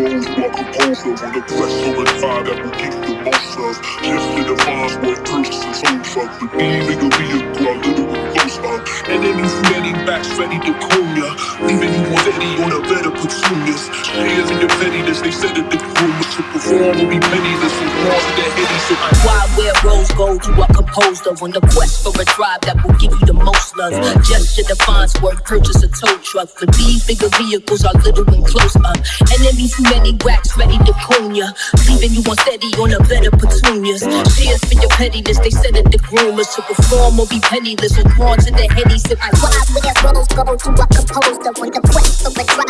holder on the quest for a tribe that give you the most love. Just to define what purchase and soul truck. Believing a vehicle, a little close up. Enemies many backs ready to comb ya. Leaving on a better petunias. Shares in your pettiness, they said that the rumors to perform will be penniless and more to the heady. So Why wear rose gold? You are composed of on the quest for a drive that will give you the most love. Gesture defines worth, purchase a tow truck. For these bigger vehicles are little and close up. Enemies many racks ready to comb ya. Leaving you on steady on a better petunias. Cheers for your pettiness, they said that the groomers to perform will be penniless and more to the heady. So I Why wear rose gold? You are composed of on the quest tribe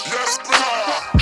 yes go.